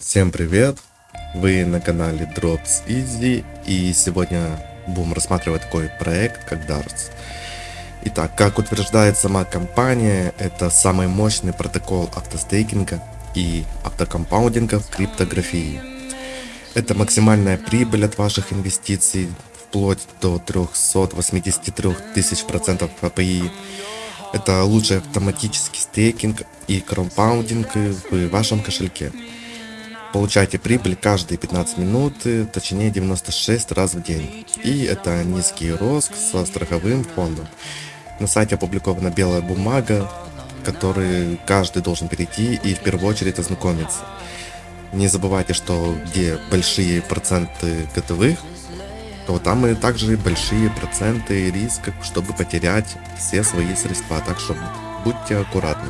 Всем привет! Вы на канале Drops Easy и сегодня будем рассматривать такой проект как Darts. Итак, как утверждает сама компания, это самый мощный протокол автостейкинга и автокомпаундинга в криптографии. Это максимальная прибыль от ваших инвестиций вплоть до 383 тысяч процентов API. Это лучший автоматический стейкинг и компаундинг в вашем кошельке. Получайте прибыль каждые 15 минут, точнее 96 раз в день. И это низкий рост со страховым фондом. На сайте опубликована белая бумага, который каждый должен перейти и в первую очередь ознакомиться. Не забывайте, что где большие проценты готовых, то там и также большие проценты риска, чтобы потерять все свои средства. Так что будьте аккуратны.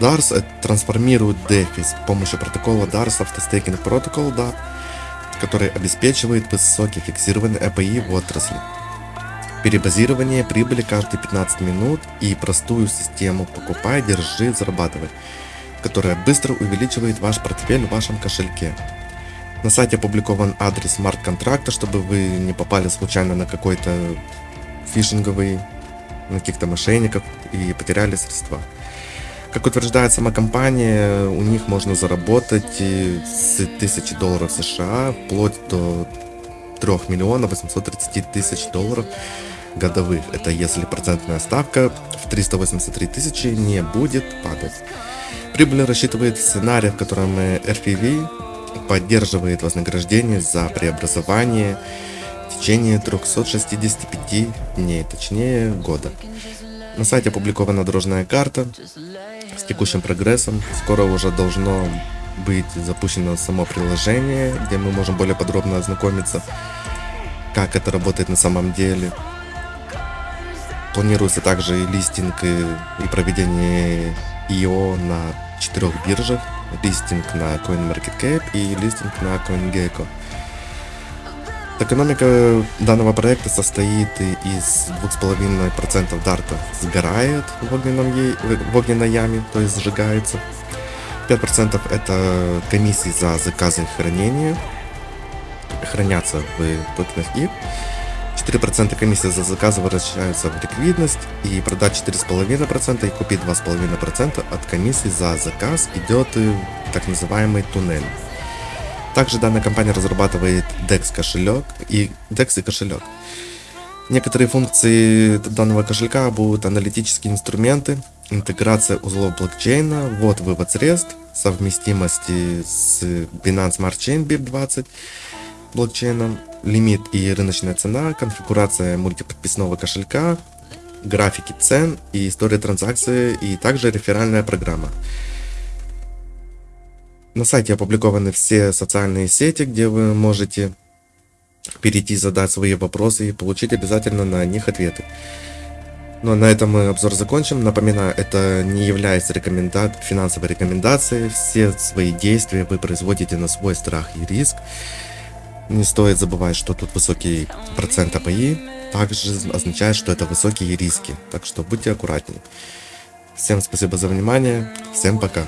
DARS трансформирует DeFi с помощью протокола DARS Autostaking Protocol DAP, который обеспечивает высокий фиксированный API в отрасли. Перебазирование прибыли каждые 15 минут и простую систему покупай, держи, зарабатывай, которая быстро увеличивает ваш портфель в вашем кошельке. На сайте опубликован адрес смарт-контракта, чтобы вы не попали случайно на какой-то фишинговый, на каких-то мошенников и потеряли средства. Как утверждает сама компания, у них можно заработать с 1000 долларов США вплоть до 3 миллионов 830 тысяч долларов годовых. Это если процентная ставка в 383 тысячи не будет падать. Прибыль рассчитывает сценарий, в котором RPV поддерживает вознаграждение за преобразование в течение 365 дней, точнее года. На сайте опубликована дорожная карта с текущим прогрессом. Скоро уже должно быть запущено само приложение, где мы можем более подробно ознакомиться, как это работает на самом деле. Планируется также и листинг и проведение IO на четырех биржах. Листинг на CoinMarketCap и листинг на CoinGecko. Экономика данного проекта состоит из 2,5% дарта сгорает в, огненном, в огненной яме, то есть сжигается. 5% это комиссии за заказы и хранение, хранятся в токенах и 4% комиссии за заказы возвращаются в ликвидность и продать 4,5% и купить 2,5% от комиссии за заказ идет так называемый туннель. Также данная компания разрабатывает DEX кошелек и DEX и кошелек. Некоторые функции данного кошелька будут аналитические инструменты, интеграция узлов блокчейна, ввод-вывод средств, совместимости с Binance Smart Chain BIP20 блокчейном, лимит и рыночная цена, конфигурация мультиподписного кошелька, графики цен и история транзакции и также реферальная программа. На сайте опубликованы все социальные сети, где вы можете перейти, задать свои вопросы и получить обязательно на них ответы. Ну а на этом мы обзор закончим. Напоминаю, это не является рекоменда... финансовой рекомендацией. Все свои действия вы производите на свой страх и риск. Не стоит забывать, что тут высокий процент АПИ. Также означает, что это высокие риски. Так что будьте аккуратнее. Всем спасибо за внимание. Всем пока.